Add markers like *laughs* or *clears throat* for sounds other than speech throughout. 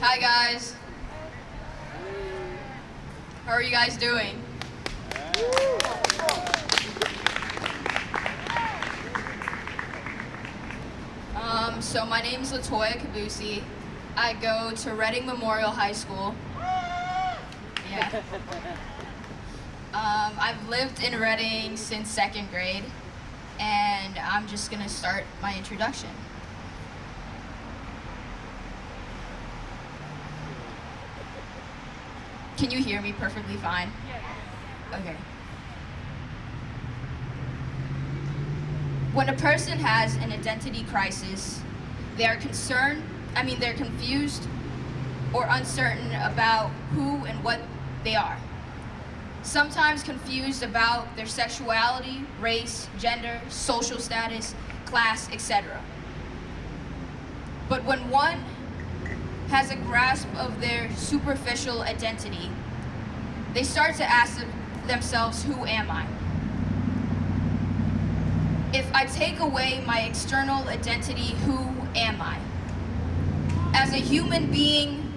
Hi guys. How are you guys doing? Um, so my name is Latoya Kabusi. I go to Reading Memorial High School. Yeah. *laughs* Um, I've lived in Reading since second grade, and I'm just gonna start my introduction. Can you hear me perfectly fine? Okay. When a person has an identity crisis, they are concerned, I mean, they're confused or uncertain about who and what they are. Sometimes confused about their sexuality, race, gender, social status, class, etc. But when one has a grasp of their superficial identity, they start to ask themselves, who am I? If I take away my external identity, who am I? As a human being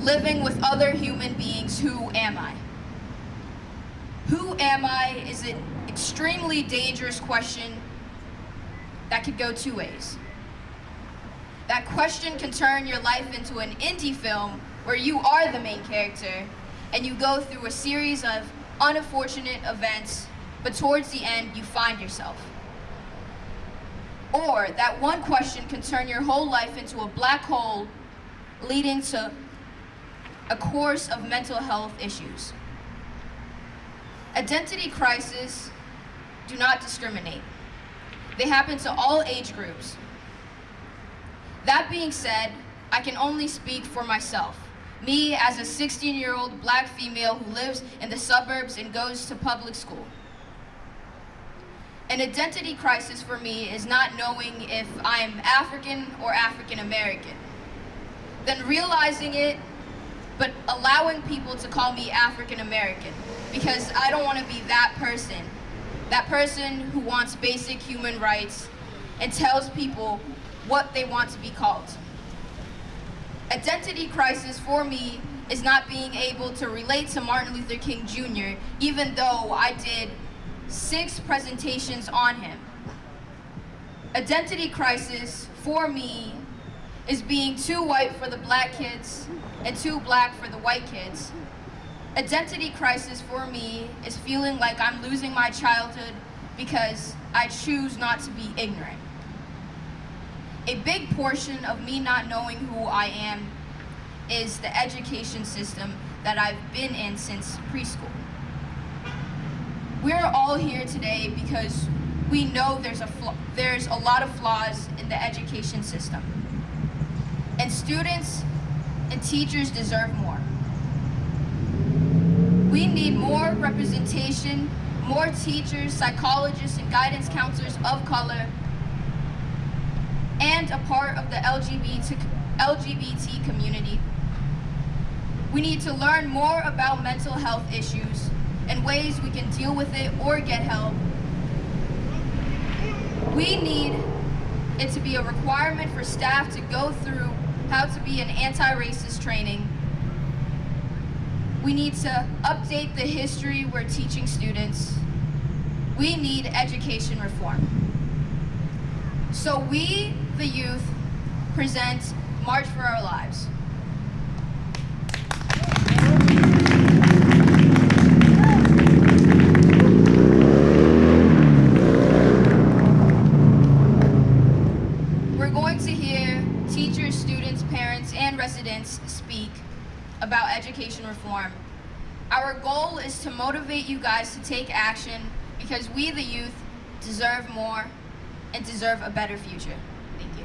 living with other human beings, who am I? Who am I is an extremely dangerous question that could go two ways. That question can turn your life into an indie film where you are the main character and you go through a series of unfortunate events, but towards the end you find yourself. Or that one question can turn your whole life into a black hole leading to a course of mental health issues. Identity crises do not discriminate. They happen to all age groups, that being said, I can only speak for myself. Me as a 16-year-old black female who lives in the suburbs and goes to public school. An identity crisis for me is not knowing if I'm African or African American. Then realizing it, but allowing people to call me African American because I don't want to be that person. That person who wants basic human rights and tells people what they want to be called. Identity crisis for me is not being able to relate to Martin Luther King Jr., even though I did six presentations on him. Identity crisis for me is being too white for the black kids and too black for the white kids. Identity crisis for me is feeling like I'm losing my childhood because I choose not to be ignorant. A big portion of me not knowing who I am is the education system that I've been in since preschool. We're all here today because we know there's a, there's a lot of flaws in the education system. And students and teachers deserve more. We need more representation, more teachers, psychologists, and guidance counselors of color and a part of the LGBT, LGBT community. We need to learn more about mental health issues and ways we can deal with it or get help. We need it to be a requirement for staff to go through how to be an anti-racist training. We need to update the history we're teaching students. We need education reform. So we the youth present March for Our Lives. Education reform. Our goal is to motivate you guys to take action because we, the youth, deserve more and deserve a better future. Thank you.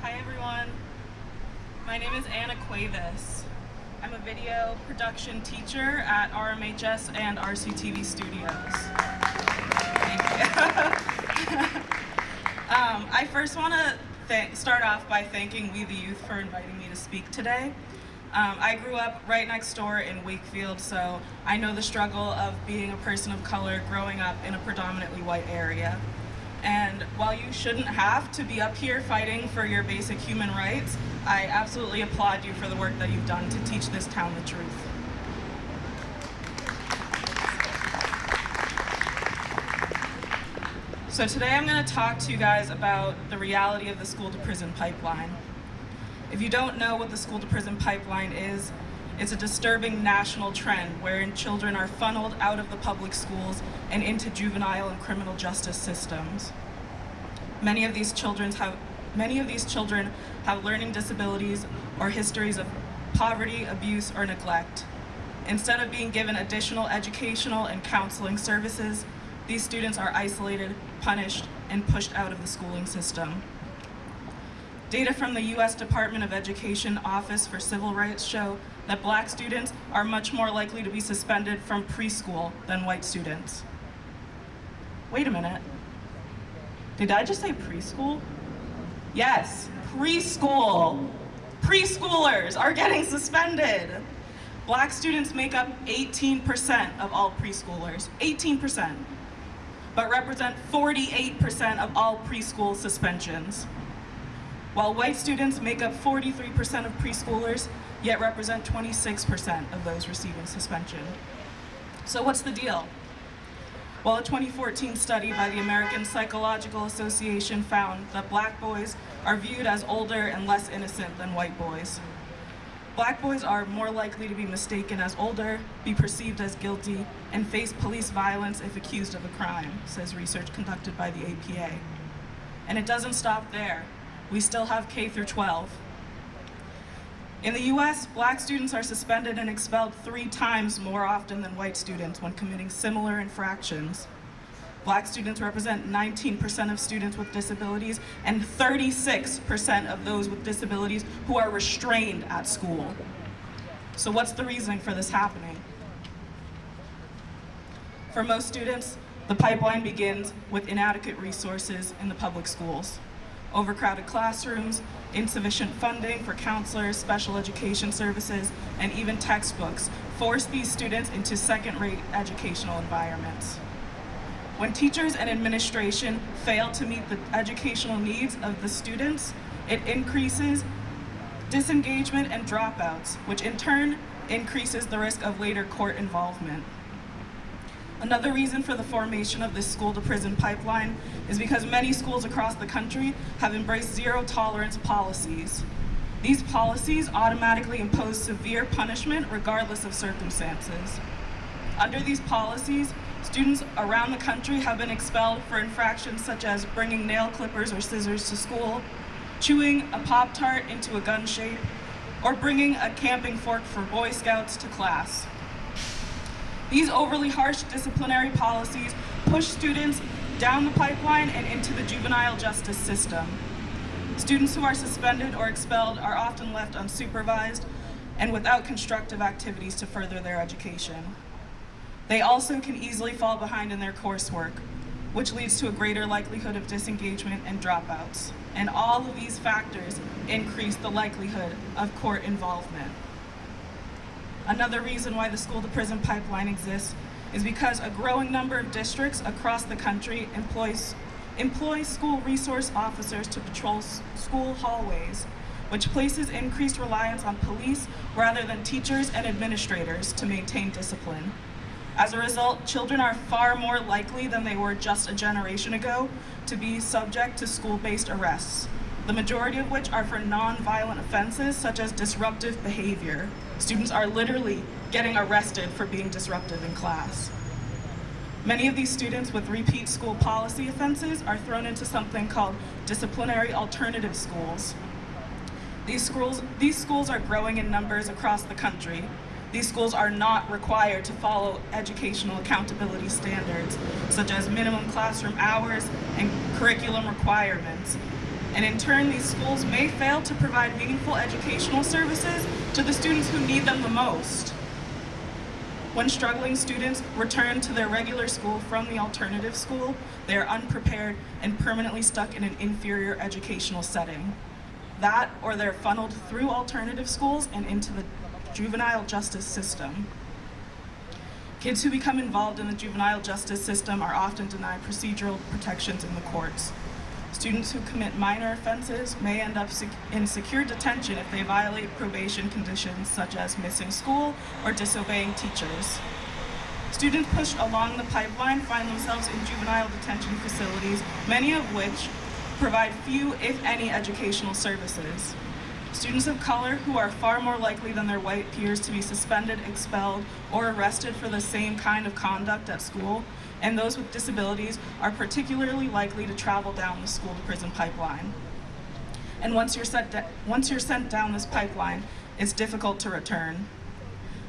Hi everyone, my name is Anna Cuevas. I'm a video production teacher at RMHS and RCTV Studios. Thank you. um, I first want to start off by thanking We the Youth for inviting me to speak today. Um, I grew up right next door in Wakefield, so I know the struggle of being a person of color growing up in a predominantly white area. And while you shouldn't have to be up here fighting for your basic human rights, I absolutely applaud you for the work that you've done to teach this town the truth. So today I'm going to talk to you guys about the reality of the school to prison pipeline. If you don't know what the school to prison pipeline is, it's a disturbing national trend wherein children are funneled out of the public schools and into juvenile and criminal justice systems. Many of these children have many of these children have learning disabilities or histories of poverty, abuse, or neglect. Instead of being given additional educational and counseling services, these students are isolated, punished, and pushed out of the schooling system. Data from the U.S. Department of Education Office for Civil Rights show that black students are much more likely to be suspended from preschool than white students. Wait a minute. Did I just say preschool? Yes, preschool. Preschoolers are getting suspended. Black students make up 18% of all preschoolers, 18% but represent 48% of all preschool suspensions. While white students make up 43% of preschoolers, yet represent 26% of those receiving suspension. So what's the deal? Well, a 2014 study by the American Psychological Association found that black boys are viewed as older and less innocent than white boys. Black boys are more likely to be mistaken as older, be perceived as guilty, and face police violence if accused of a crime, says research conducted by the APA. And it doesn't stop there. We still have K through 12. In the US, black students are suspended and expelled three times more often than white students when committing similar infractions. Black students represent 19% of students with disabilities and 36% of those with disabilities who are restrained at school. So what's the reasoning for this happening? For most students, the pipeline begins with inadequate resources in the public schools. Overcrowded classrooms, insufficient funding for counselors, special education services, and even textbooks force these students into second-rate educational environments. When teachers and administration fail to meet the educational needs of the students, it increases disengagement and dropouts, which in turn increases the risk of later court involvement. Another reason for the formation of this school to prison pipeline is because many schools across the country have embraced zero tolerance policies. These policies automatically impose severe punishment regardless of circumstances. Under these policies, Students around the country have been expelled for infractions such as bringing nail clippers or scissors to school, chewing a Pop-Tart into a gun shape, or bringing a camping fork for Boy Scouts to class. These overly harsh disciplinary policies push students down the pipeline and into the juvenile justice system. Students who are suspended or expelled are often left unsupervised and without constructive activities to further their education. They also can easily fall behind in their coursework, which leads to a greater likelihood of disengagement and dropouts. And all of these factors increase the likelihood of court involvement. Another reason why the school to prison pipeline exists is because a growing number of districts across the country employs, employ school resource officers to patrol school hallways, which places increased reliance on police rather than teachers and administrators to maintain discipline. As a result, children are far more likely than they were just a generation ago to be subject to school-based arrests, the majority of which are for non-violent offenses such as disruptive behavior. Students are literally getting arrested for being disruptive in class. Many of these students with repeat school policy offenses are thrown into something called disciplinary alternative schools. These schools, these schools are growing in numbers across the country, these schools are not required to follow educational accountability standards, such as minimum classroom hours and curriculum requirements. And in turn, these schools may fail to provide meaningful educational services to the students who need them the most. When struggling students return to their regular school from the alternative school, they are unprepared and permanently stuck in an inferior educational setting. That, or they're funneled through alternative schools and into the juvenile justice system. Kids who become involved in the juvenile justice system are often denied procedural protections in the courts. Students who commit minor offenses may end up sec- in secure detention if they violate probation conditions such as missing school or disobeying teachers. Students pushed along the pipeline find themselves in juvenile detention facilities, many of which provide few, if any, educational services. Students of color who are far more likely than their white peers to be suspended, expelled, or arrested for the same kind of conduct at school, and those with disabilities are particularly likely to travel down the school to prison pipeline. And once you're, set once you're sent down this pipeline, it's difficult to return.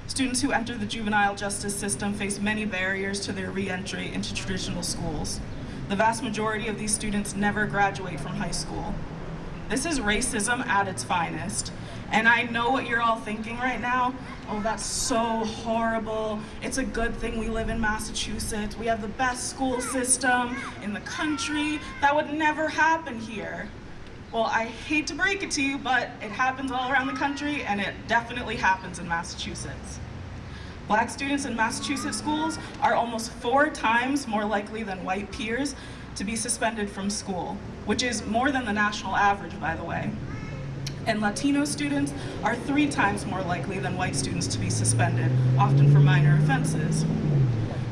Students who enter the juvenile justice system face many barriers to their reentry into traditional schools. The vast majority of these students never graduate from high school. This is racism at its finest. And I know what you're all thinking right now. Oh, that's so horrible. It's a good thing we live in Massachusetts. We have the best school system in the country. That would never happen here. Well, I hate to break it to you, but it happens all around the country and it definitely happens in Massachusetts. Black students in Massachusetts schools are almost four times more likely than white peers to be suspended from school, which is more than the national average, by the way. And Latino students are three times more likely than white students to be suspended, often for minor offenses.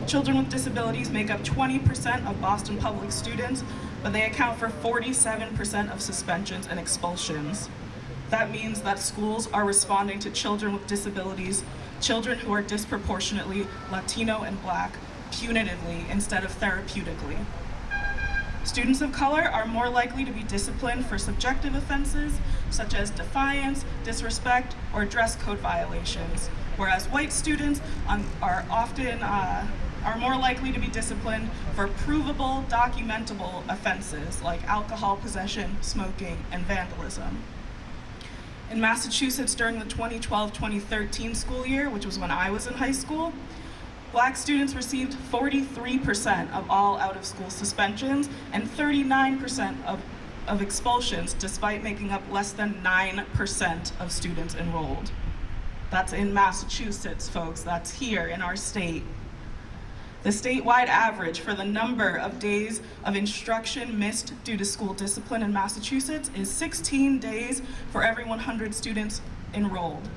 Children with disabilities make up 20% of Boston public students, but they account for 47% of suspensions and expulsions. That means that schools are responding to children with disabilities, children who are disproportionately Latino and Black, punitively instead of therapeutically. Students of color are more likely to be disciplined for subjective offenses such as defiance, disrespect, or dress code violations, whereas white students um, are often uh, are more likely to be disciplined for provable, documentable offenses like alcohol possession, smoking, and vandalism. In Massachusetts during the 2012-2013 school year, which was when I was in high school, Black students received 43% of all out-of-school suspensions and 39% of, of expulsions, despite making up less than 9% of students enrolled. That's in Massachusetts, folks. That's here in our state. The statewide average for the number of days of instruction missed due to school discipline in Massachusetts is 16 days for every 100 students enrolled.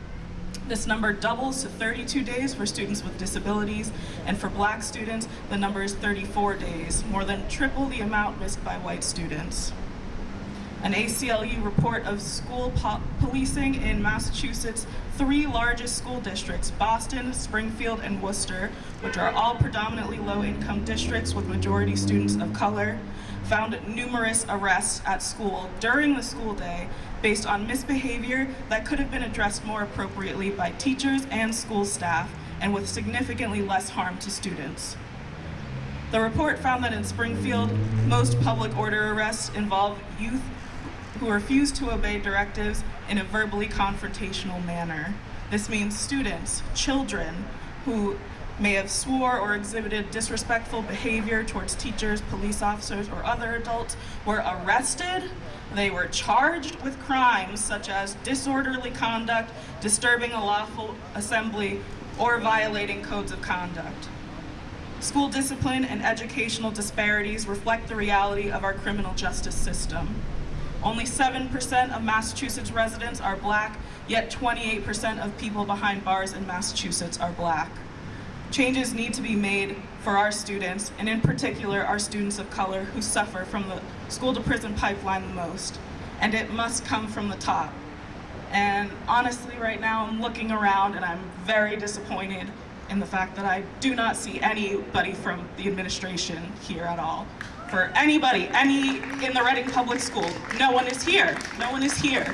This number doubles to 32 days for students with disabilities, and for black students, the number is 34 days, more than triple the amount missed by white students. An ACLU report of school po policing in Massachusetts' three largest school districts, Boston, Springfield, and Worcester, which are all predominantly low-income districts with majority students of color, found numerous arrests at school during the school day based on misbehavior that could have been addressed more appropriately by teachers and school staff and with significantly less harm to students. The report found that in Springfield, most public order arrests involve youth who refuse to obey directives in a verbally confrontational manner. This means students, children, who may have swore or exhibited disrespectful behavior towards teachers, police officers, or other adults were arrested. They were charged with crimes such as disorderly conduct, disturbing a lawful assembly, or violating codes of conduct. School discipline and educational disparities reflect the reality of our criminal justice system. Only 7% of Massachusetts residents are black, yet 28% of people behind bars in Massachusetts are black. Changes need to be made for our students, and in particular, our students of color who suffer from the school to prison pipeline the most. And it must come from the top. And honestly, right now, I'm looking around and I'm very disappointed in the fact that I do not see anybody from the administration here at all. For anybody, any in the Reading Public School, no one is here. No one is here.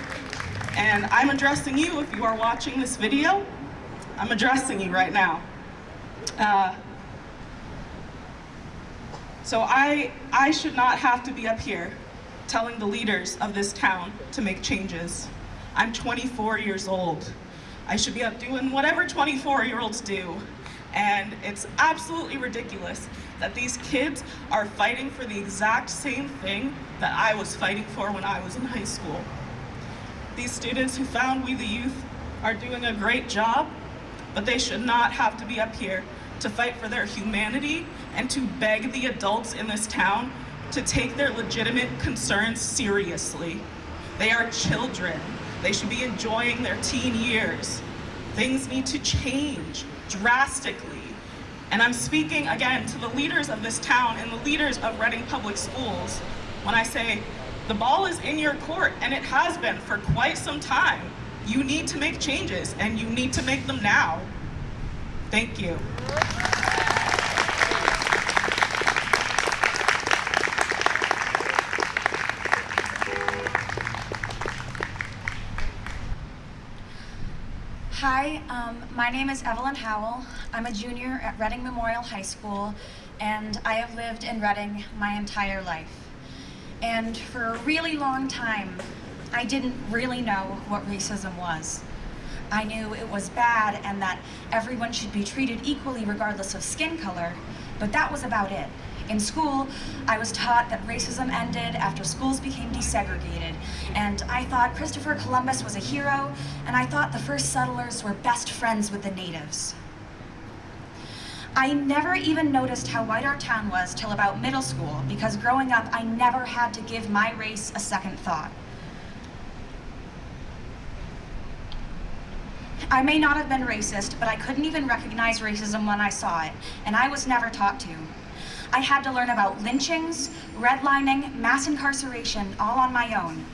And I'm addressing you if you are watching this video. I'm addressing you right now. Uh, so I, I should not have to be up here telling the leaders of this town to make changes. I'm 24 years old. I should be up doing whatever 24 year olds do, And it's absolutely ridiculous that these kids are fighting for the exact same thing that I was fighting for when I was in high school. These students who found We the Youth are doing a great job, but they should not have to be up here to fight for their humanity and to beg the adults in this town to take their legitimate concerns seriously. They are children. They should be enjoying their teen years. Things need to change drastically. And I'm speaking again to the leaders of this town and the leaders of Reading Public Schools when I say the ball is in your court and it has been for quite some time. You need to make changes and you need to make them now. Thank you. Hi, um, my name is Evelyn Howell. I'm a junior at Reading Memorial High School, and I have lived in Reading my entire life. And for a really long time, I didn't really know what racism was. I knew it was bad and that everyone should be treated equally regardless of skin color, but that was about it. In school, I was taught that racism ended after schools became desegregated, and I thought Christopher Columbus was a hero, and I thought the first settlers were best friends with the natives. I never even noticed how white our town was till about middle school, because growing up, I never had to give my race a second thought. I may not have been racist, but I couldn't even recognize racism when I saw it, and I was never taught to. I had to learn about lynchings, redlining, mass incarceration, all on my own.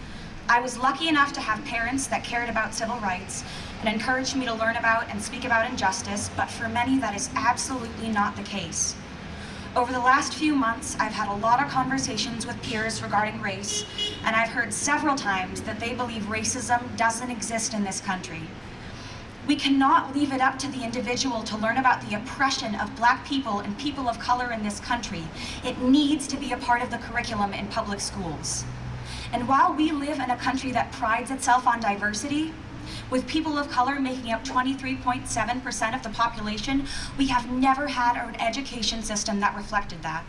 I was lucky enough to have parents that cared about civil rights and encouraged me to learn about and speak about injustice, but for many that is absolutely not the case. Over the last few months, I've had a lot of conversations with peers regarding race, and I've heard several times that they believe racism doesn't exist in this country. We cannot leave it up to the individual to learn about the oppression of black people and people of color in this country. It needs to be a part of the curriculum in public schools. And while we live in a country that prides itself on diversity, with people of color making up 23.7% of the population, we have never had an education system that reflected that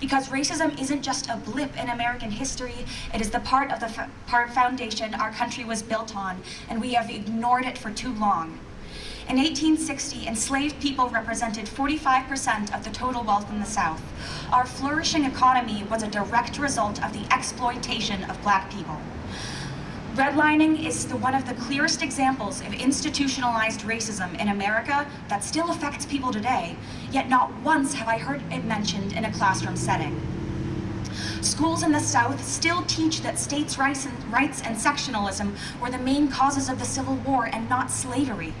because racism isn't just a blip in American history, it is the part of the part foundation our country was built on, and we have ignored it for too long. In 1860, enslaved people represented 45% of the total wealth in the South. Our flourishing economy was a direct result of the exploitation of black people. Redlining is the, one of the clearest examples of institutionalized racism in America that still affects people today, yet not once have I heard it mentioned in a classroom setting. Schools in the South still teach that states' rights and, rights and sectionalism were the main causes of the Civil War and not slavery.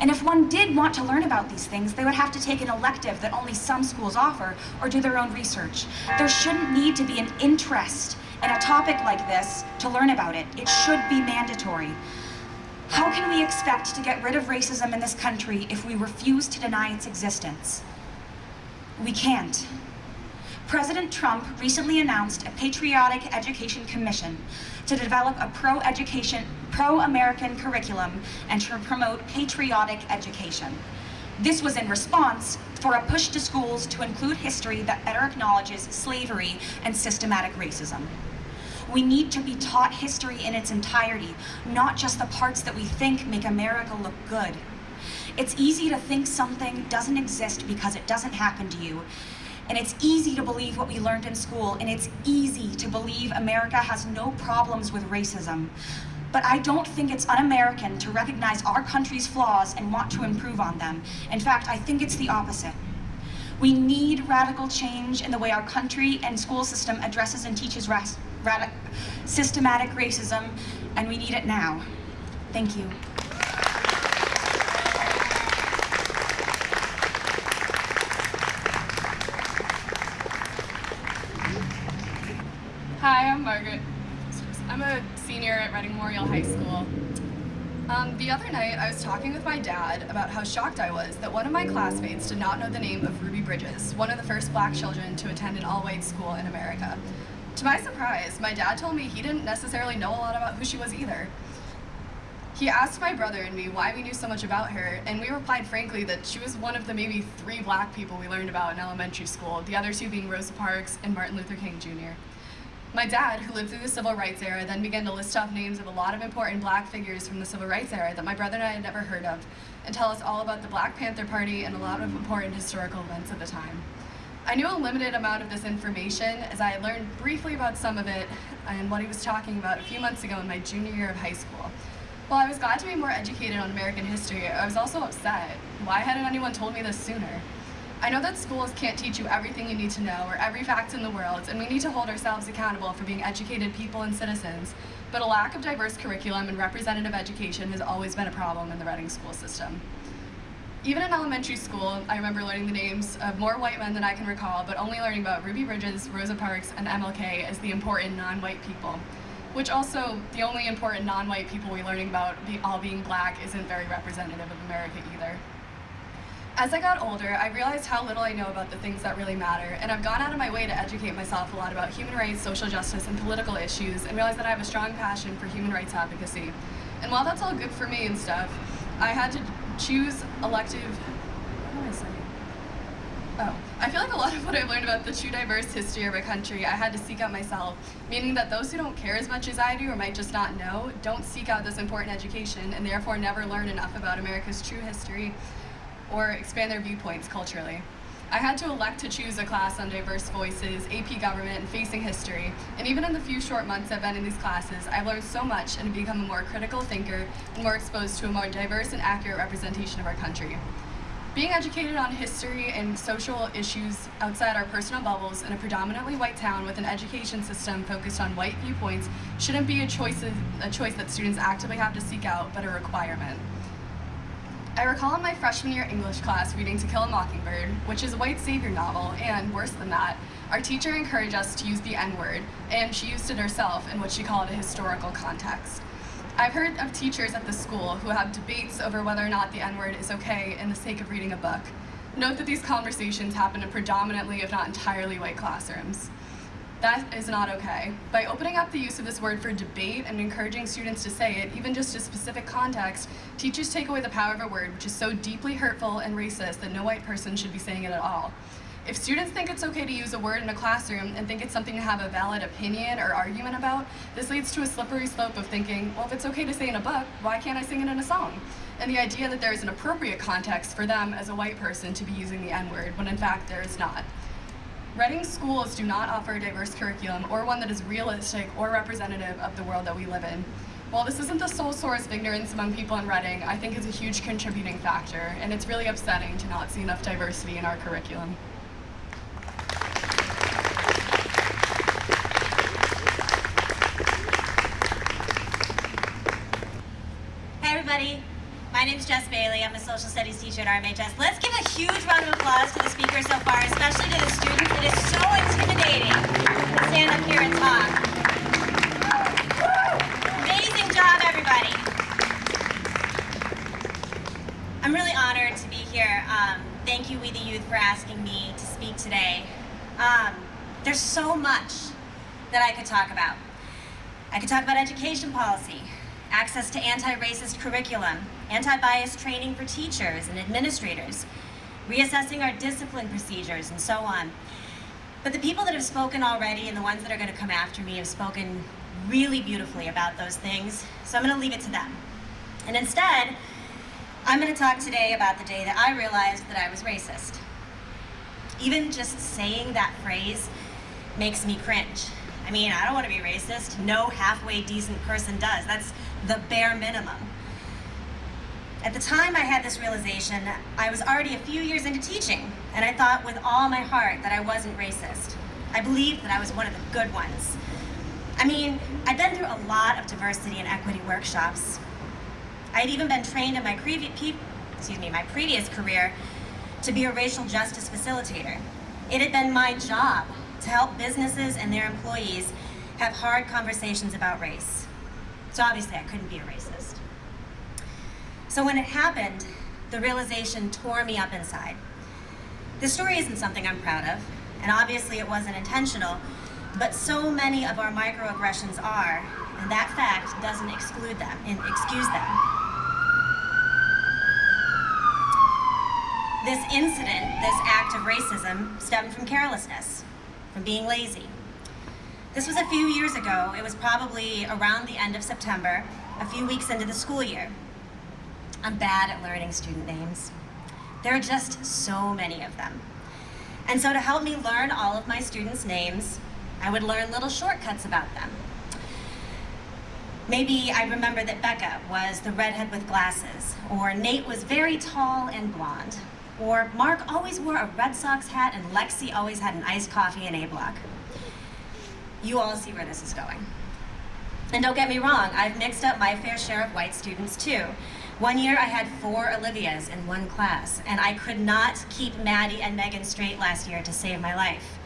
And if one did want to learn about these things, they would have to take an elective that only some schools offer or do their own research. There shouldn't need to be an interest in a topic like this to learn about it. It should be mandatory. How can we expect to get rid of racism in this country if we refuse to deny its existence? We can't. President Trump recently announced a Patriotic Education Commission to develop a pro-education, pro-American curriculum and to promote patriotic education. This was in response for a push to schools to include history that better acknowledges slavery and systematic racism. We need to be taught history in its entirety, not just the parts that we think make America look good. It's easy to think something doesn't exist because it doesn't happen to you. And it's easy to believe what we learned in school, and it's easy to believe America has no problems with racism. But I don't think it's un-American to recognize our country's flaws and want to improve on them. In fact, I think it's the opposite. We need radical change in the way our country and school system addresses and teaches systematic racism, and we need it now. Thank you. Hi, I'm Margaret. Senior at Reading Memorial High School. Um, the other night, I was talking with my dad about how shocked I was that one of my classmates did not know the name of Ruby Bridges, one of the first black children to attend an all-white school in America. To my surprise, my dad told me he didn't necessarily know a lot about who she was either. He asked my brother and me why we knew so much about her, and we replied frankly that she was one of the maybe three black people we learned about in elementary school, the other two being Rosa Parks and Martin Luther King Jr. My dad, who lived through the civil rights era, then began to list off names of a lot of important black figures from the civil rights era that my brother and I had never heard of, and tell us all about the Black Panther Party and a lot of important historical events at the time. I knew a limited amount of this information as I had learned briefly about some of it and what he was talking about a few months ago in my junior year of high school. While I was glad to be more educated on American history, I was also upset. Why hadn't anyone told me this sooner? I know that schools can't teach you everything you need to know or every fact in the world, and we need to hold ourselves accountable for being educated people and citizens, but a lack of diverse curriculum and representative education has always been a problem in the Reading school system. Even in elementary school, I remember learning the names of more white men than I can recall, but only learning about Ruby Bridges, Rosa Parks, and MLK as the important non-white people which also the only important non-white people we're learning about all being black isn't very representative of America either. As I got older, I realized how little I know about the things that really matter, and I've gone out of my way to educate myself a lot about human rights, social justice, and political issues, and realized that I have a strong passion for human rights advocacy. And while that's all good for me and stuff, I had to choose elective, what am I saying? Oh, I feel like a lot of what I've learned about the true diverse history of our country I had to seek out myself, meaning that those who don't care as much as I do or might just not know don't seek out this important education and therefore never learn enough about America's true history or expand their viewpoints culturally. I had to elect to choose a class on diverse voices, AP government, and facing history, and even in the few short months I've been in these classes, I've learned so much and become a more critical thinker and more exposed to a more diverse and accurate representation of our country. Being educated on history and social issues outside our personal bubbles in a predominantly white town with an education system focused on white viewpoints shouldn't be a choice, a choice that students actively have to seek out, but a requirement. I recall in my freshman year English class reading To Kill a Mockingbird, which is a white savior novel, and worse than that, our teacher encouraged us to use the N-word, and she used it herself in what she called a historical context. I've heard of teachers at the school who have debates over whether or not the N-word is okay in the sake of reading a book. Note that these conversations happen in predominantly, if not entirely, white classrooms. That is not okay. By opening up the use of this word for debate and encouraging students to say it, even just a specific context, teachers take away the power of a word which is so deeply hurtful and racist that no white person should be saying it at all. If students think it's okay to use a word in a classroom and think it's something to have a valid opinion or argument about, this leads to a slippery slope of thinking, well, if it's okay to say in a book, why can't I sing it in a song? And the idea that there is an appropriate context for them as a white person to be using the N-word, when in fact there is not. Reading schools do not offer a diverse curriculum or one that is realistic or representative of the world that we live in. While this isn't the sole source of ignorance among people in Reading, I think it's a huge contributing factor, and it's really upsetting to not see enough diversity in our curriculum. everybody. My name is Jess Bailey. I'm a social studies teacher at RMHS. Let's give a huge round of applause to the speakers so far, especially to the students. It is so intimidating to stand up here and talk. Here. Um, thank you, We the Youth, for asking me to speak today. Um, there's so much that I could talk about. I could talk about education policy, access to anti-racist curriculum, anti-bias training for teachers and administrators, reassessing our discipline procedures, and so on. But the people that have spoken already and the ones that are going to come after me have spoken really beautifully about those things, so I'm going to leave it to them. And instead, I'm going to talk today about the day that I realized that I was racist. Even just saying that phrase makes me cringe. I mean, I don't want to be racist. No halfway decent person does. That's the bare minimum. At the time I had this realization, I was already a few years into teaching, and I thought with all my heart that I wasn't racist. I believed that I was one of the good ones. I mean, I'd been through a lot of diversity and equity workshops. I'd even been trained in my, previ excuse me, my previous career to be a racial justice facilitator. It had been my job to help businesses and their employees have hard conversations about race. So obviously I couldn't be a racist. So when it happened, the realization tore me up inside. This story isn't something I'm proud of, and obviously it wasn't intentional, but so many of our microaggressions are, and that fact doesn't exclude them and excuse them. This incident, this act of racism, stemmed from carelessness, from being lazy. This was a few years ago. It was probably around the end of September, a few weeks into the school year. I'm bad at learning student names. There are just so many of them. And so to help me learn all of my students' names, I would learn little shortcuts about them. Maybe I remember that Becca was the redhead with glasses, or Nate was very tall and blonde, or Mark always wore a Red Sox hat and Lexi always had an iced coffee in A block. You all see where this is going. And don't get me wrong, I've mixed up my fair share of white students too. One year I had four Olivias in one class, and I could not keep Maddie and Megan straight last year to save my life.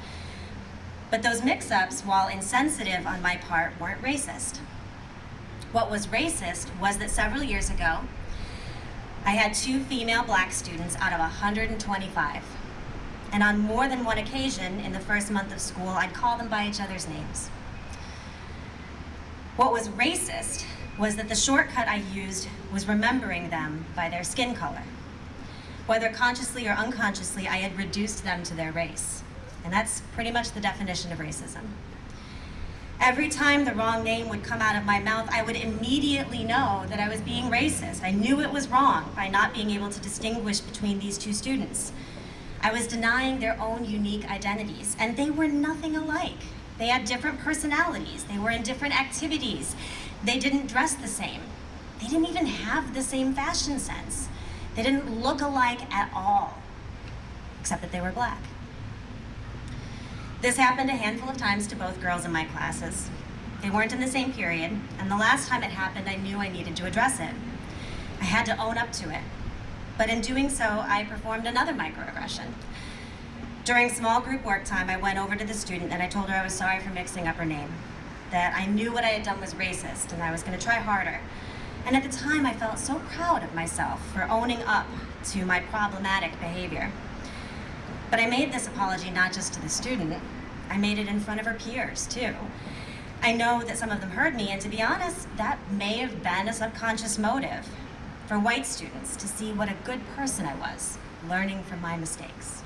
But those mix-ups, while insensitive on my part, weren't racist. What was racist was that several years ago, I had two female black students out of 125. And on more than one occasion in the first month of school, I'd call them by each other's names. What was racist was that the shortcut I used was remembering them by their skin color. Whether consciously or unconsciously, I had reduced them to their race. And that's pretty much the definition of racism. Every time the wrong name would come out of my mouth, I would immediately know that I was being racist. I knew it was wrong by not being able to distinguish between these two students. I was denying their own unique identities, and they were nothing alike. They had different personalities. They were in different activities. They didn't dress the same. They didn't even have the same fashion sense. They didn't look alike at all, except that they were black. This happened a handful of times to both girls in my classes. They weren't in the same period, and the last time it happened, I knew I needed to address it. I had to own up to it. But in doing so, I performed another microaggression. During small group work time, I went over to the student and I told her I was sorry for mixing up her name, that I knew what I had done was racist and I was going to try harder. And at the time, I felt so proud of myself for owning up to my problematic behavior. But I made this apology not just to the student, I made it in front of her peers too. I know that some of them heard me, and to be honest, that may have been a subconscious motive for white students to see what a good person I was, learning from my mistakes.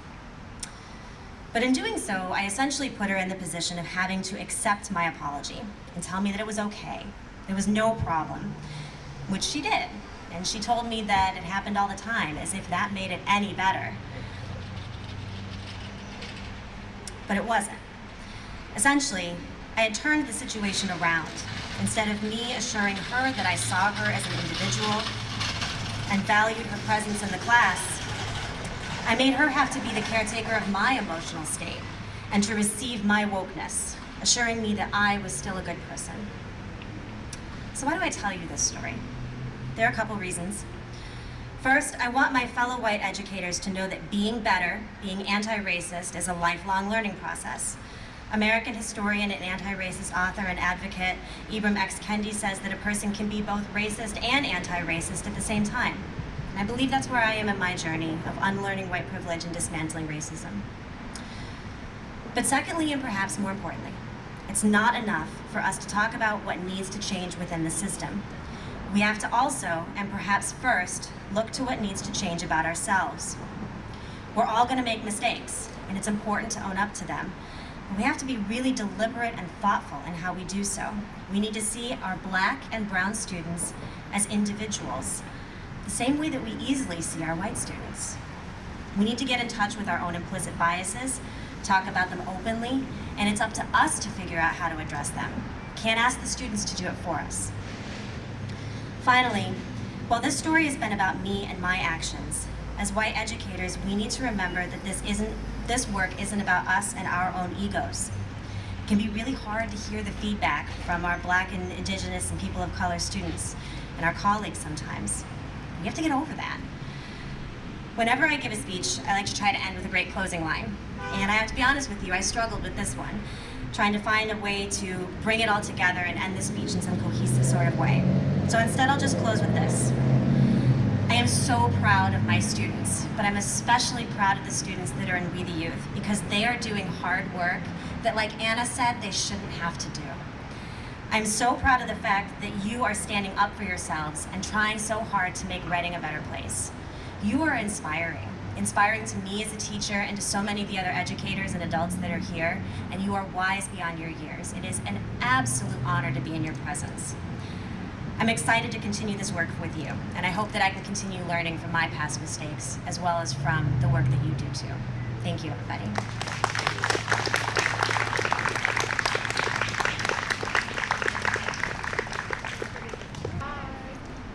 But in doing so, I essentially put her in the position of having to accept my apology and tell me that it was okay. There was no problem, which she did. And she told me that it happened all the time, as if that made it any better. But it wasn't. Essentially, I had turned the situation around. Instead of me assuring her that I saw her as an individual and valued her presence in the class, I made her have to be the caretaker of my emotional state and to receive my wokeness, assuring me that I was still a good person. So why do I tell you this story? There are a couple reasons. First, I want my fellow white educators to know that being better, being anti-racist, is a lifelong learning process. American historian and anti-racist author and advocate Ibram X. Kendi says that a person can be both racist and anti-racist at the same time. And I believe that's where I am in my journey of unlearning white privilege and dismantling racism. But secondly, and perhaps more importantly, it's not enough for us to talk about what needs to change within the system. We have to also, and perhaps first, look to what needs to change about ourselves. We're all gonna make mistakes, and it's important to own up to them. But we have to be really deliberate and thoughtful in how we do so. We need to see our black and brown students as individuals, the same way that we easily see our white students. We need to get in touch with our own implicit biases, talk about them openly, and it's up to us to figure out how to address them. Can't ask the students to do it for us. Finally, while this story has been about me and my actions, as white educators, we need to remember that this isn't this work isn't about us and our own egos. It can be really hard to hear the feedback from our black and indigenous and people of color students and our colleagues sometimes. We have to get over that. Whenever I give a speech, I like to try to end with a great closing line. And I have to be honest with you, I struggled with this one, trying to find a way to bring it all together and end the speech in some cohesive sort of way. So instead, I'll just close with this. I am so proud of my students, but I'm especially proud of the students that are in We the Youth because they are doing hard work that, like Anna said, they shouldn't have to do. I'm so proud of the fact that you are standing up for yourselves and trying so hard to make Reading a better place. You are inspiring, inspiring to me as a teacher and to so many of the other educators and adults that are here, and you are wise beyond your years. It is an absolute honor to be in your presence. I'm excited to continue this work with you, and I hope that I can continue learning from my past mistakes as well as from the work that you do too. Thank you, everybody.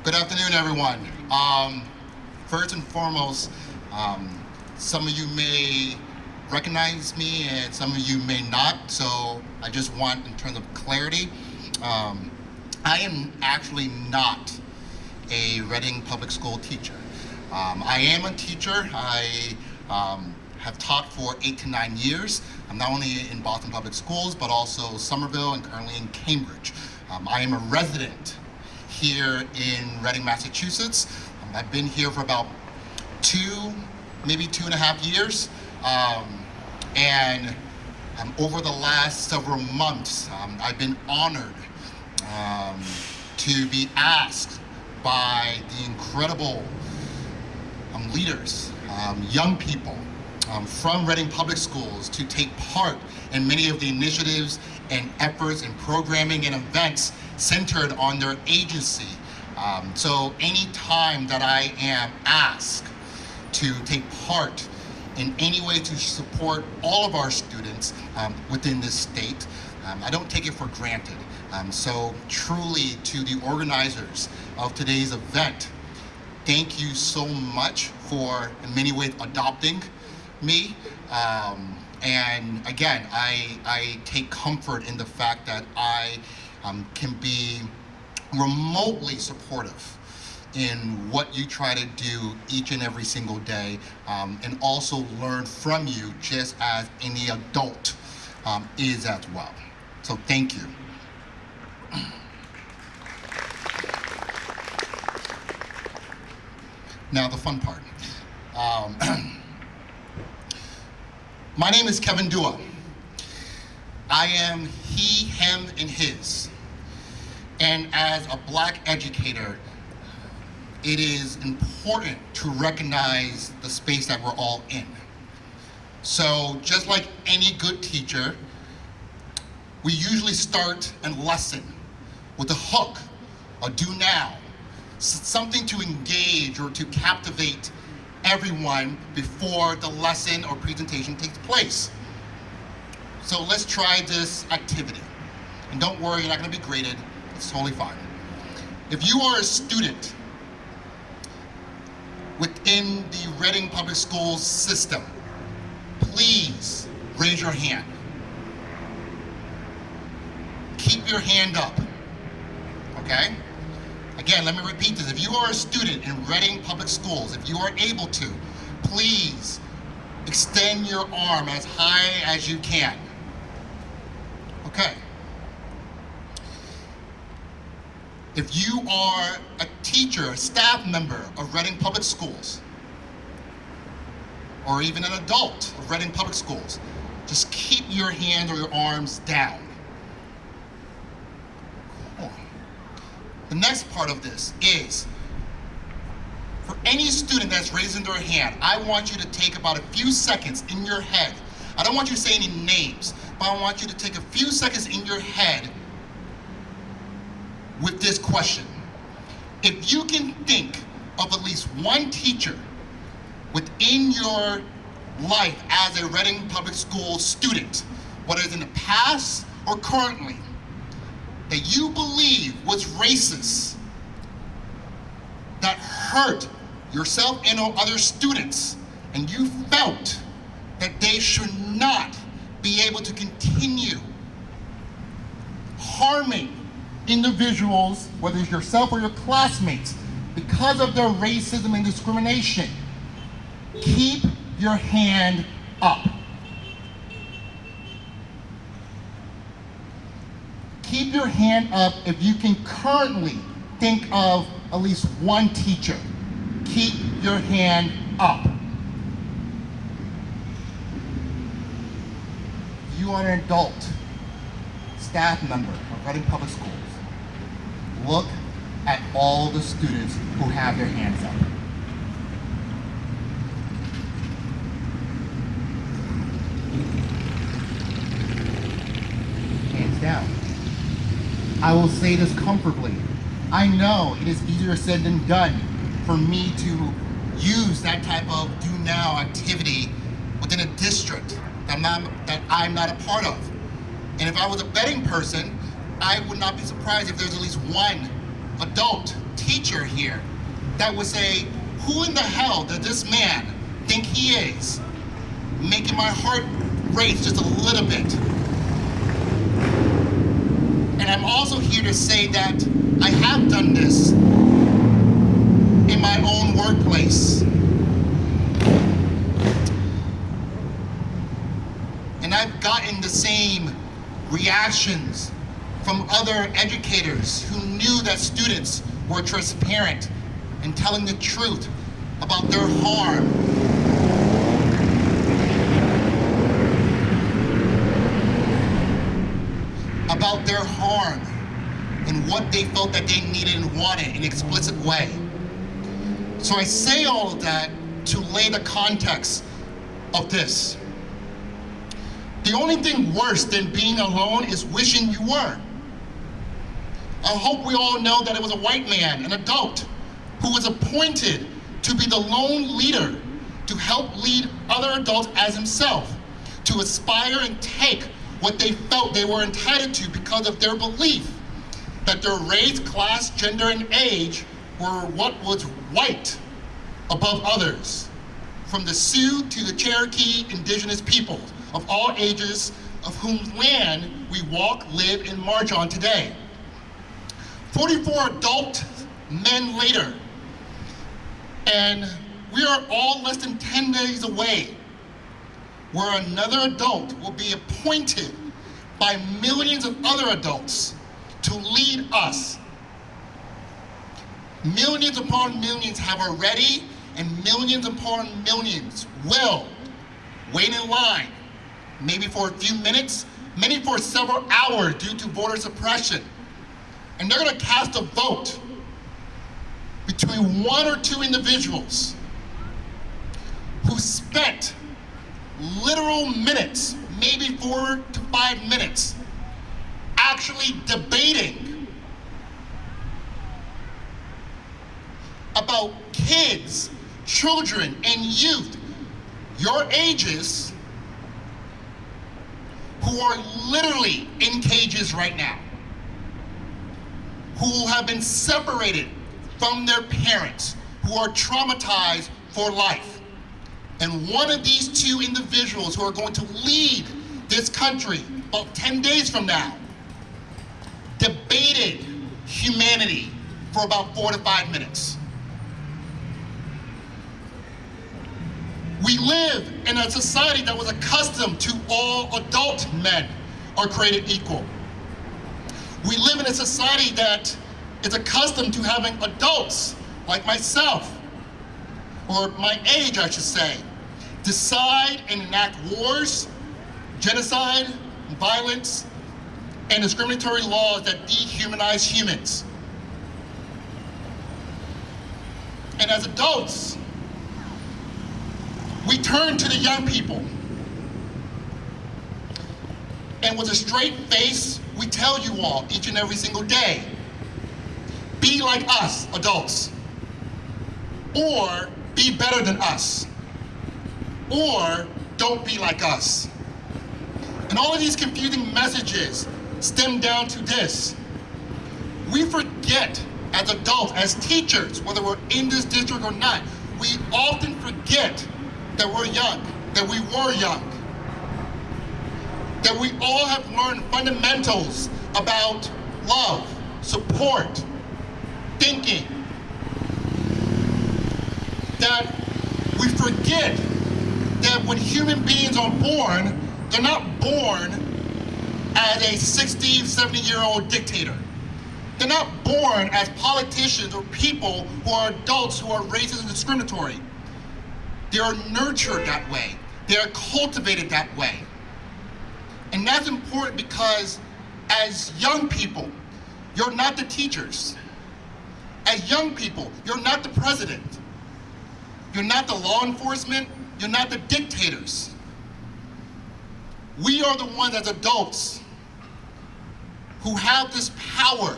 Good afternoon, everyone. Um, first and foremost, um, some of you may recognize me and some of you may not, so I just want, in terms of clarity, um, I am actually not a Reading Public School teacher. Um, I am a teacher. I um, have taught for eight to nine years. I'm not only in Boston Public Schools, but also Somerville and currently in Cambridge. Um, I am a resident here in Reading, Massachusetts. Um, I've been here for about two, maybe two and a half years. Um, and um, over the last several months, I've been honored um, to be asked by the incredible um, leaders, um, young people um, from Reading Public Schools to take part in many of the initiatives and efforts and programming and events centered on their agency. Um, so any time that I am asked to take part in any way to support all of our students um, within this state, I don't take it for granted. Um, so truly to the organizers of today's event, thank you so much for, in many ways, adopting me. Um, and again, I, I take comfort in the fact that I um, can be remotely supportive in what you try to do each and every single day, um, and also learn from you just as any adult um, is as well. So thank you. Now the fun part. Um, *clears throat* my name is Kevin Dua. I am he, him, and his. And as a black educator, it is important to recognize the space that we're all in. So just like any good teacher, we usually start a lesson with a hook, a do now, something to engage or to captivate everyone before the lesson or presentation takes place. So let's try this activity. And don't worry, you're not gonna be graded, it's totally fine. If you are a student within the Reading Public Schools system, please raise your hand. Keep your hand up, okay? Again, let me repeat this. If you are a student in Reading Public Schools, if you are able to, please extend your arm as high as you can. Okay. If you are a teacher, a staff member of Reading Public Schools, or even an adult of Reading Public Schools, just keep your hands or your arms down. The next part of this is, for any student that's raising their hand, I want you to take about a few seconds in your head. I don't want you to say any names, but I want you to take a few seconds in your head with this question. If you can think of at least one teacher within your life as a Reading Public School student, whether it's in the past or currently, that you believe was racist, that hurt yourself and or other students, and you felt that they should not be able to continue harming individuals, whether it's yourself or your classmates, because of their racism and discrimination, keep your hand up. Keep your hand up if you can currently think of at least one teacher. Keep your hand up. You are an adult. Staff member of Reading Public Schools, look at all the students who have their hands up. Hands down. I will say this comfortably. I know it is easier said than done for me to use that type of do now activity within a district that I'm not, that I'm not a part of. And if I was a betting person, I would not be surprised if there's at least one adult teacher here that would say, who in the hell does this man think he is? Making my heart race just a little bit. And I'm also here to say that I have done this in my own workplace. And I've gotten the same reactions from other educators who knew that students were transparent and telling the truth about their harm. About their harm and what they felt that they needed and wanted in an explicit way. So I say all of that to lay the context of this. The only thing worse than being alone is wishing you were. I hope we all know that it was a white man, an adult, who was appointed to be the lone leader to help lead other adults as himself, to aspire and take what they felt they were entitled to because of their belief that their race, class, gender, and age were what was white above others, from the Sioux to the Cherokee indigenous peoples of all ages of whom land we walk, live, and march on today. 44 adult men later, and we are all less than 10 days away where another adult will be appointed by millions of other adults to lead us. Millions upon millions have already, and millions upon millions will wait in line, maybe for a few minutes, many for several hours due to voter suppression. And they're gonna cast a vote between one or two individuals who spent literal minutes, maybe four to five minutes, actually debating about kids, children, and youth your ages who are literally in cages right now, who have been separated from their parents, who are traumatized for life. And one of these two individuals who are going to lead this country about 10 days from now debated humanity for about four to five minutes. We live in a society that was accustomed to all adult men are created equal. We live in a society that is accustomed to having adults like myself, or my age I should say, decide and enact wars, genocide, violence, and discriminatory laws that dehumanize humans. And as adults, we turn to the young people. And with a straight face, we tell you all each and every single day, be like us, adults. Or be better than us. Or don't be like us. And all of these confusing messages stem down to this. We forget as adults, as teachers, whether we're in this district or not, we often forget that we're young, that we were young, that we all have learned fundamentals about love, support, thinking, that we forget that when human beings are born, they're not born as a 60, 70 year old dictator. They're not born as politicians or people who are adults who are racist and discriminatory. They are nurtured that way. They are cultivated that way. And that's important because As young people, you're not the teachers. As young people, you're not the president. You're not the law enforcement. You're not the dictators. We are the ones as adults who have this power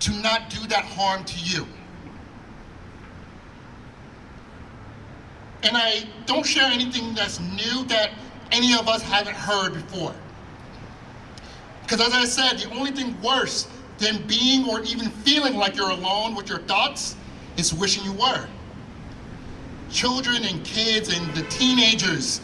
to not do that harm to you. And I don't share anything that's new that any of us haven't heard before. Because as I said, the only thing worse than being or even feeling like you're alone with your thoughts is wishing you were. Children and kids and the teenagers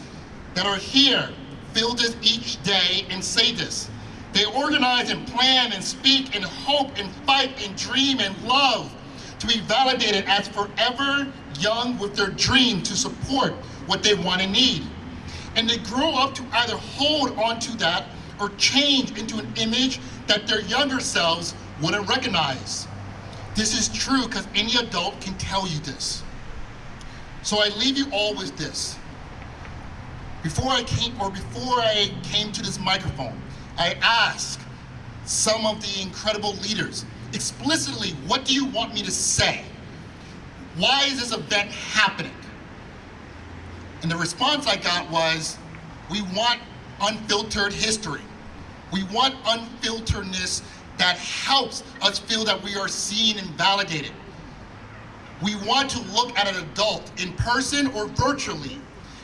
that are here feel this each day and say this. They organize and plan and speak and hope and fight and dream and love to be validated as forever young with their dream to support what they want and need. And they grow up to either hold on to that or change into an image that their younger selves wouldn't recognize. This is true because any adult can tell you this. So I leave you all with this. Before I came, or before I came to this microphone, I asked some of the incredible leaders explicitly, what do you want me to say? Why is this event happening? And the response I got was, we want unfiltered history. We want unfilteredness that helps us feel that we are seen and validated. We want to look at an adult in person or virtually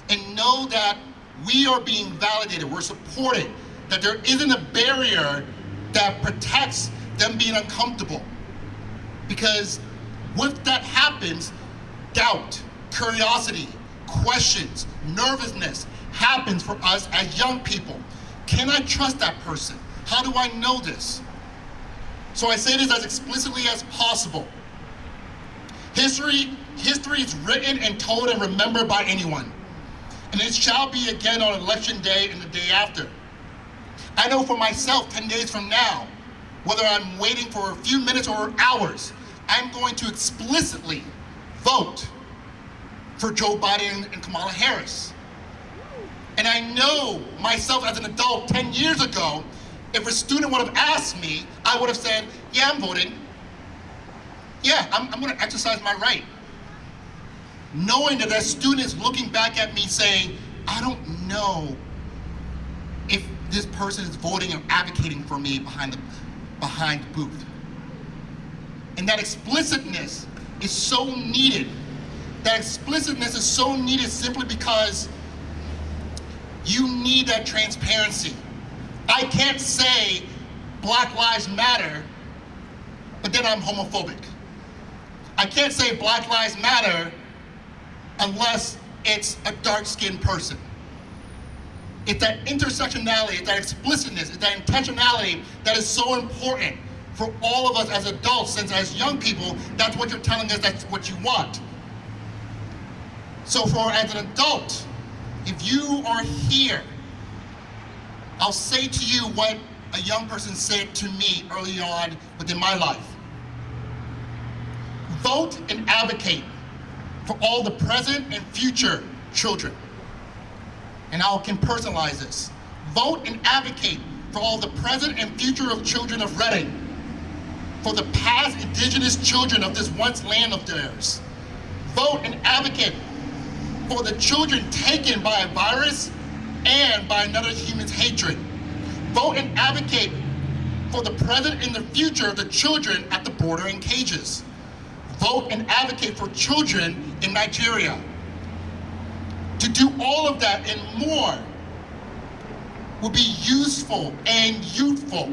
and know that we are being validated, we're supported, that there isn't a barrier that protects them being uncomfortable. Because with that happens, doubt, curiosity, questions, nervousness happens for us as young people. Can I trust that person? How do I know this? So I say this as explicitly as possible. History, history is written and told and remembered by anyone. And it shall be again on election day and the day after. I know for myself 10 days from now, whether I'm waiting for a few minutes or hours, I'm going to explicitly vote for Joe Biden and Kamala Harris. And I know myself as an adult 10 years ago, if a student would have asked me, I would have said, yeah, I'm voting. Yeah, I'm, I'm gonna exercise my right. Knowing that that student is looking back at me saying, I don't know if this person is voting or advocating for me behind the, behind the booth. And that explicitness is so needed. That explicitness is so needed simply because you need that transparency. I can't say Black Lives Matter, but then I'm homophobic. I can't say Black Lives Matter unless it's a dark-skinned person. It's that intersectionality, it's that explicitness, it's that intentionality that is so important for all of us as adults, since as young people, that's what you're telling us that's what you want. So for as an adult, if you are here, I'll say to you what a young person said to me early on within my life. Vote and advocate for all the present and future children. And I can personalize this. Vote and advocate for all the present and future of children of Reading, for the past indigenous children of this once land of theirs. Vote and advocate for the children taken by a virus and by another human's hatred. Vote and advocate for the present and the future of the children at the border in cages. Vote and advocate for children in Nigeria. To do all of that and more would be useful and youthful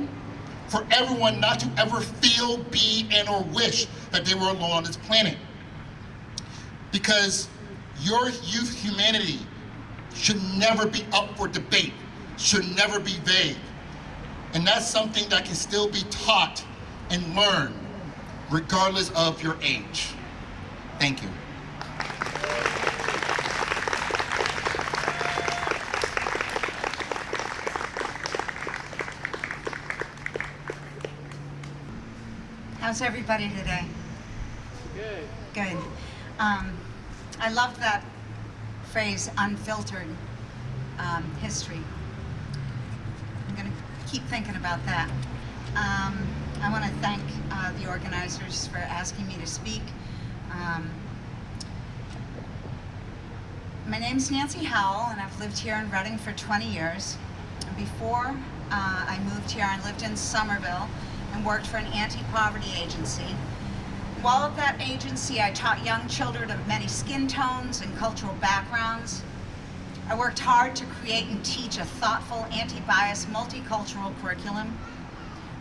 for everyone not to ever feel, be, and or wish that they were alone on this planet. Because your youth humanity should never be up for debate, should never be vague. And that's something that can still be taught and learned regardless of your age. Thank you. How's everybody today? Good. Good. Um, I love that phrase, unfiltered um, history. I'm going to keep thinking about that. Um, I want to thank uh, the organizers for asking me to speak. Um, my name's Nancy Howell, and I've lived here in Reading for 20 years. Before uh, I moved here, I lived in Somerville and worked for an anti-poverty agency. While at that agency, I taught young children of many skin tones and cultural backgrounds. I worked hard to create and teach a thoughtful, anti-bias, multicultural curriculum.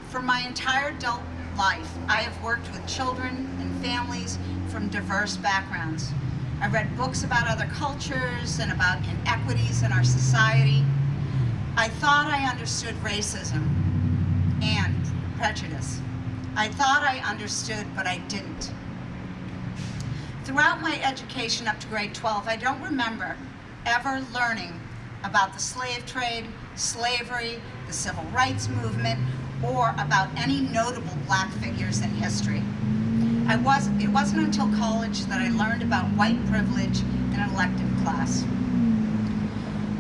For my entire adult life, I have worked with children and families from diverse backgrounds. I read books about other cultures and about inequities in our society. I thought I understood racism and prejudice. I thought I understood, but I didn't. Throughout my education up to grade 12, I don't remember ever learning about the slave trade, slavery, the civil rights movement, or about any notable black figures in history. I was, it wasn't until college that I learned about white privilege in an elective class.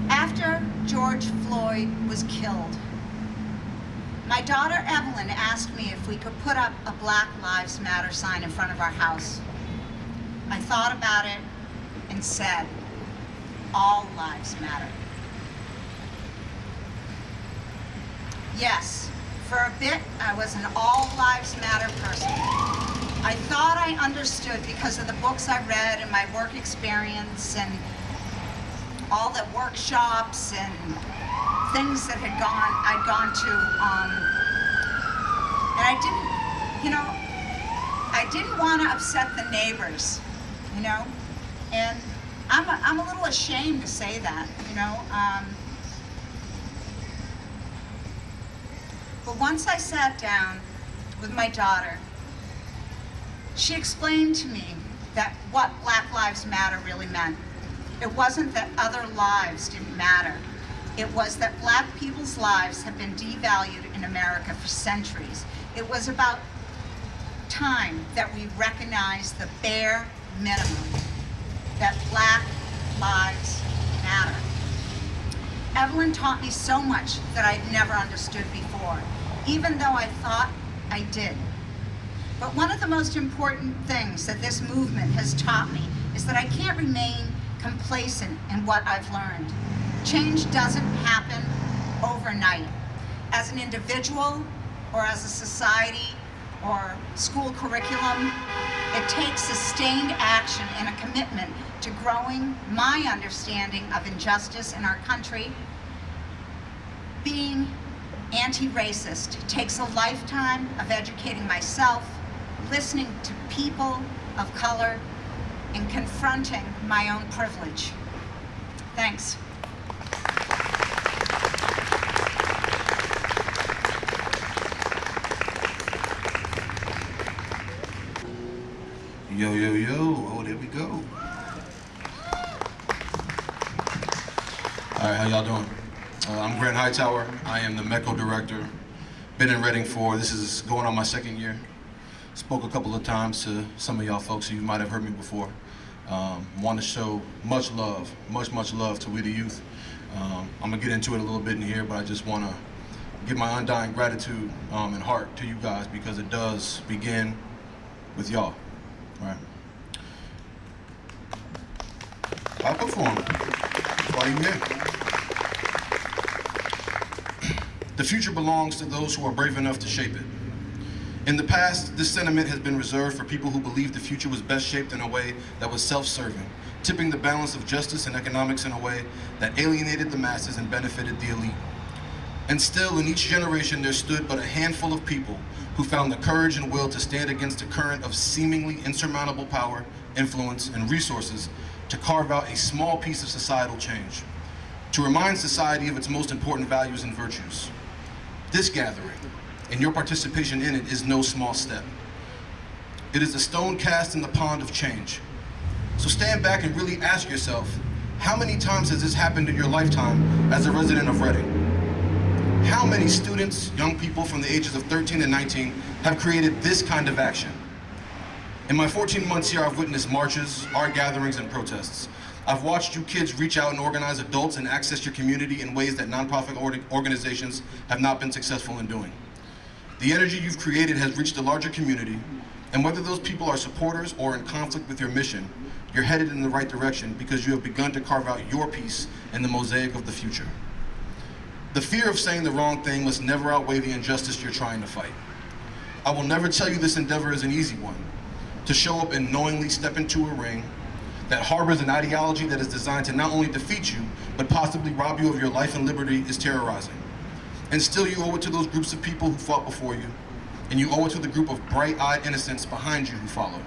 After George Floyd was killed, my daughter Evelyn asked me if we could put up a Black Lives Matter sign in front of our house. I thought about it and said, all lives matter. Yes, for a bit I was an all lives matter person. I thought I understood because of the books I read and my work experience and all the workshops and things that had gone, I'd gone to, um, and I didn't, you know, I didn't want to upset the neighbors, you know, and I'm a, I'm a little ashamed to say that, you know. Um, but once I sat down with my daughter, she explained to me that what Black Lives Matter really meant. It wasn't that other lives didn't matter. It was that black people's lives have been devalued in America for centuries. It was about time that we recognize the bare minimum, that black lives matter. Evelyn taught me so much that I'd never understood before, even though I thought I did. But one of the most important things that this movement has taught me is that I can't remain complacent in what I've learned. Change doesn't happen overnight. As an individual or as a society or school curriculum, it takes sustained action and a commitment to growing my understanding of injustice in our country. Being anti-racist takes a lifetime of educating myself, listening to people of color, and confronting my own privilege. Thanks. Yo, yo, yo. Oh, there we go. All right, how y'all doing? Uh, I'm Grant Hightower. I am the METCO director. Been in Reading for, this is going on my second year. Spoke a couple of times to some of y'all folks, you might have heard me before. Um, Want to show much love, much, much love to We the Youth. Um, I'm gonna get into it a little bit in here, but I just want to give my undying gratitude um, and heart to you guys because it does begin with y'all. Right. I'll perform. That's why you here. The future belongs to those who are brave enough to shape it. In the past, this sentiment has been reserved for people who believed the future was best shaped in a way that was self-serving, tipping the balance of justice and economics in a way that alienated the masses and benefited the elite. And still, in each generation, there stood but a handful of people who found the courage and will to stand against a current of seemingly insurmountable power, influence, and resources to carve out a small piece of societal change, to remind society of its most important values and virtues. This gathering, and your participation in it, is no small step. It is a stone cast in the pond of change. So stand back and really ask yourself, how many times has this happened in your lifetime as a resident of Reading? How many students, young people from the ages of 13 and 19 have created this kind of action? In my 14 months here, I've witnessed marches, art gatherings, and protests. I've watched you kids reach out and organize adults and access your community in ways that nonprofit organizations have not been successful in doing. The energy you've created has reached a larger community, and whether those people are supporters or in conflict with your mission, you're headed in the right direction because you have begun to carve out your piece in the mosaic of the future. The fear of saying the wrong thing must never outweigh the injustice you're trying to fight. I will never tell you this endeavor is an easy one. To show up and knowingly step into a ring that harbors an ideology that is designed to not only defeat you, but possibly rob you of your life and liberty is terrorizing. And still you owe it to those groups of people who fought before you, and you owe it to the group of bright-eyed innocents behind you who follow.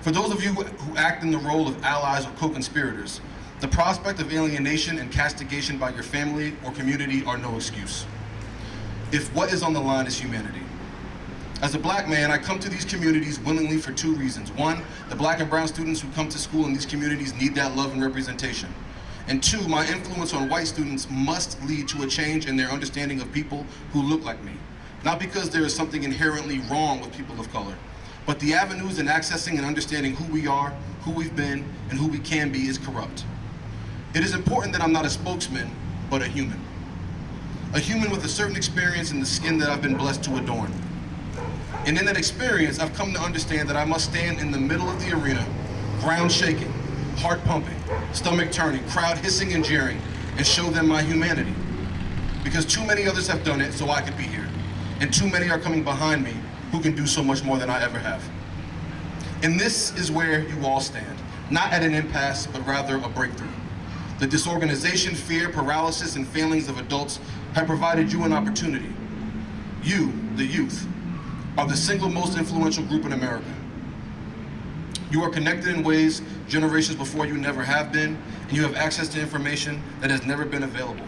For those of you who act in the role of allies or co-conspirators, the prospect of alienation and castigation by your family or community are no excuse. If what is on the line is humanity. As a black man, I come to these communities willingly for two reasons. One, the black and brown students who come to school in these communities need that love and representation. And two, my influence on white students must lead to a change in their understanding of people who look like me. Not because there is something inherently wrong with people of color, but the avenues in accessing and understanding who we are, who we've been, and who we can be is corrupt. It is important that I'm not a spokesman, but a human. A human with a certain experience in the skin that I've been blessed to adorn. And in that experience, I've come to understand that I must stand in the middle of the arena, ground shaking, heart pumping, stomach turning, crowd hissing and jeering, and show them my humanity. Because too many others have done it so I could be here. And too many are coming behind me who can do so much more than I ever have. And this is where you all stand. Not at an impasse, but rather a breakthrough. The disorganization, fear, paralysis, and failings of adults have provided you an opportunity. You, the youth, are the single most influential group in America. You are connected in ways generations before you never have been, and you have access to information that has never been available.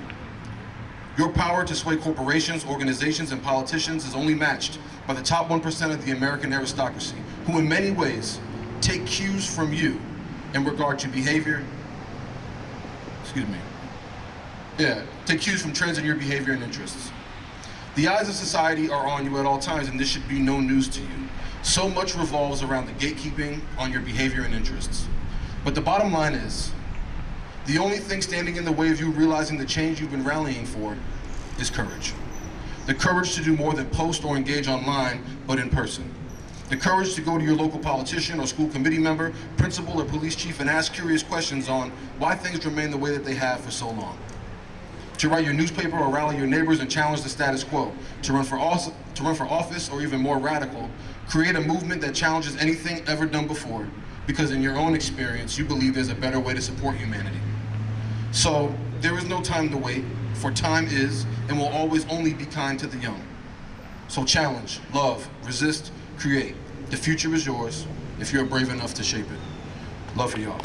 Your power to sway corporations, organizations, and politicians is only matched by the top 1% of the American aristocracy, who in many ways take cues from you in regard to behavior, excuse me, yeah, take cues from trends in your behavior and interests. The eyes of society are on you at all times, and this should be no news to you. So much revolves around the gatekeeping on your behavior and interests. But the bottom line is, the only thing standing in the way of you realizing the change you've been rallying for is courage. The courage to do more than post or engage online, but in person. The courage to go to your local politician or school committee member, principal or police chief and ask curious questions on why things remain the way that they have for so long. To write your newspaper or rally your neighbors and challenge the status quo. To run for, to run for office or even more radical, create a movement that challenges anything ever done before because in your own experience, you believe there's a better way to support humanity. So there is no time to wait, for time is and will always only be kind to the young. So challenge, love, resist, create. The future is yours if you're brave enough to shape it. Love for y'all.